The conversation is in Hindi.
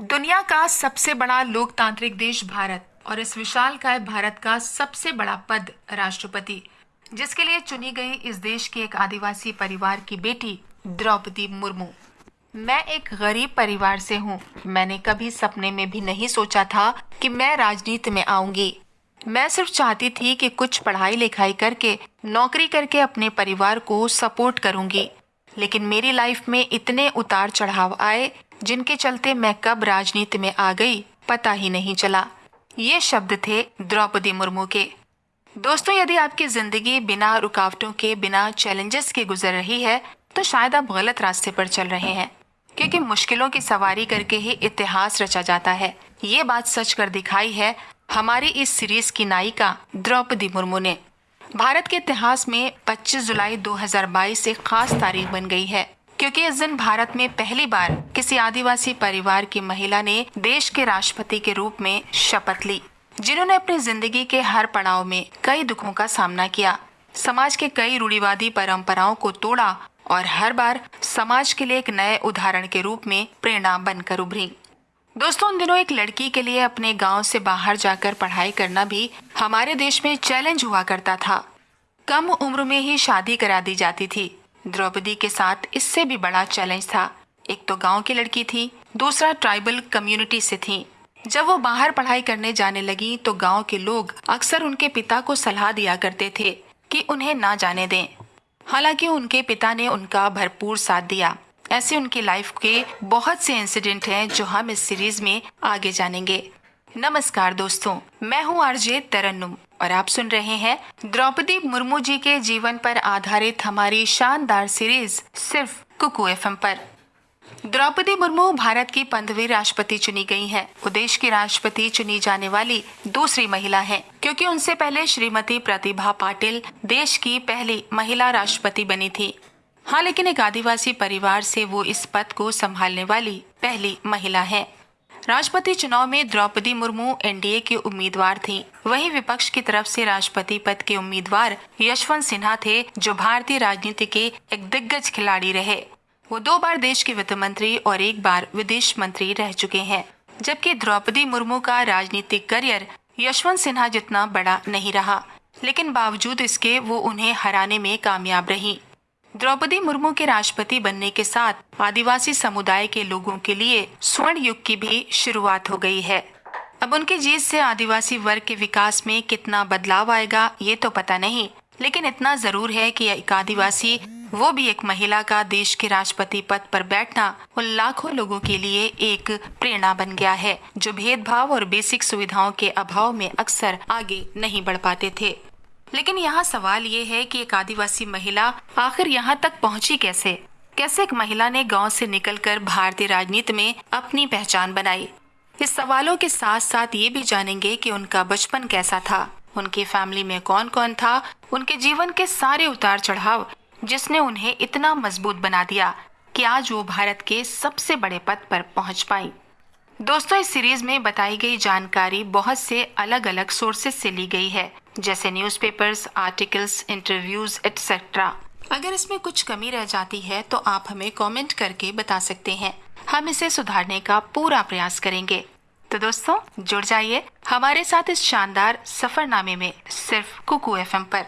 दुनिया का सबसे बड़ा लोकतांत्रिक देश भारत और इस विशाल काय भारत का सबसे बड़ा पद राष्ट्रपति, जिसके लिए चुनी गई इस देश के एक आदिवासी परिवार की बेटी द्रौपदी मुर्मू। मैं एक गरीब परिवार से हूँ। मैंने कभी सपने में भी नहीं सोचा था कि मैं राजनीति में आऊँगी। मैं सिर्फ़ चाहती थी कि कुछ पढ़ाई लिखाई करके, नौकरी करके अपने परिवार को सपोर्ट करूँगी। लेकिन मेरी लाइफ में इतने उतार चढ़ाव आए जिनके चलते मैं कब राजनीति में आ गई, पता ही नहीं चला। ये शब्द थे द्रौपदी मुर्मू के। दोस्तों, यदि आपकी ज़िंदगी बिना रुकावटों के, बिना चैलेंजेस के गुजर रही है तो शायद आप गलत रास्ते पर चल रहे हैं, क्योंकि मुश्किलों की सवारी करके ही इतिहास रचा जाता है। ये बात सच कर दिखाई है हमारी इस सीरीज़ की नायिका द्रौपदी मुर्मू ने। भारत के इतिहास में 25 जुलाई 2022 एक खास तारीख बन गई है। क्योंकि इस दिन भारत में पहली बार किसी आदिवासी परिवार की महिला ने देश के राष्ट्रपति के रूप में शपथ ली, जिन्होंने अपनी ज़िंदगी के हर पड़ाव में कई दुखों का सामना किया। समाज के कई रूढ़िवादी परंपराओं को तोड़ा और हर बार समाज के लिए एक नए उदाहरण के रूप में प्रेरणा बनकर उभरी। दोस्तों, उन दिनों एक लड़की के लिए अपने गाँव से बाहर जाकर पढ़ाई करना भी हमारे देश में चैलेंज हुआ करता था। कम उम्र में ही शादी करा दी जाती थी। द्रौपदी के साथ इससे भी बड़ा चैलेंज था। एक तो गाँव की लड़की थी, दूसरा ट्राइबल कम्युनिटी से थी। जब वो बाहर पढ़ाई करने जाने लगी तो गाँव के लोग अक्सर उनके पिता को सलाह दिया करते थे कि उन्हें ना जाने दें। हालाँकि उनके पिता ने उनका भरपूर साथ दिया। ऐसे उनकी लाइफ के बहुत से इंसिडेंट हैं जो हम इस सीरीज़ में आगे जानेंगे। नमस्कार दोस्तों मैं हूँ आरजे तरन्नुम और आप सुन रहे हैं द्रौपदी मुर्मू जी के जीवन पर आधारित हमारी शानदार सीरीज़ सिर्फ़ कुकू एफ़ पर। द्रौपदी मुर्मू भारत की पंद्रहवीं राष्ट्रपति चुनी गई हैं। वो देश की राष्ट्रपति चुनी जाने वाली दूसरी महिला हैं, क्योंकि उनसे पहले श्रीमती प्रतिभा पाटिल देश की पहली महिला राष्ट्रपति बनी थी। हाँ लेकिन एक आदिवासी परिवार से वो इस पद को संभालने वाली पहली महिला है। राष्ट्रपति चुनाव में द्रौपदी मुर्मू एनडीए के उम्मीदवार थी। वहीं विपक्ष की तरफ़ से राष्ट्रपति पद के उम्मीदवार यशवंत सिन्हा थे, जो भारतीय राजनीति के एक दिग्गज खिलाड़ी रहे। वो दो बार देश के वित्त मंत्री और एक बार विदेश मंत्री रह चुके हैं, जबकि द्रौपदी मुर्मू का राजनीतिक करियर यशवंत सिन्हा जितना बड़ा नहीं रहा। लेकिन बावजूद इसके वो उन्हें हराने में कामयाब रही। द्रौपदी मुर्मू के राष्ट्रपति बनने के साथ आदिवासी समुदाय के लोगों के लिए स्वर्ण युग की भी शुरुआत हो गई है। अब उनकी जीत से आदिवासी वर्ग के विकास में कितना बदलाव आएगा, ये तो पता नहीं, लेकिन इतना ज़रूर है कि एक आदिवासी, वो भी एक महिला का देश के राष्ट्रपति पद पर बैठना उन लाखों लोगों के लिए एक प्रेरणा बन गया है, जो भेदभाव और बेसिक सुविधाओं के अभाव में अक्सर आगे नहीं बढ़ पाते थे। लेकिन यहाँ सवाल ये है कि एक आदिवासी महिला आखिर यहाँ तक पहुँची कैसे? कैसे एक महिला ने गाँव से निकलकर भारतीय राजनीति में अपनी पहचान बनाई? इस सवालों के साथ साथ ये भी जानेंगे कि उनका बचपन कैसा था। उनकी फैमिली में कौन कौन था? उनके जीवन के सारे उतार चढ़ाव जिसने उन्हें इतना मज़बूत बना दिया कि आज वो भारत के सबसे बड़े पद पर पहुँच पाई। दोस्तों इस सीरीज़ में बताई गई जानकारी बहुत से अलग अलग सोर्सेज से ली गई है जैसे न्यूज़पेपर्स, आर्टिकल्स इंटरव्यूज़ एक्सेट्रा अगर इसमें कुछ कमी रह जाती है तो आप हमें कमेंट करके बता सकते हैं। हम इसे सुधारने का पूरा प्रयास करेंगे। तो दोस्तों जुड़ जाइए हमारे साथ इस शानदार सफरनामे में सिर्फ़ कुकू एफ़ पर।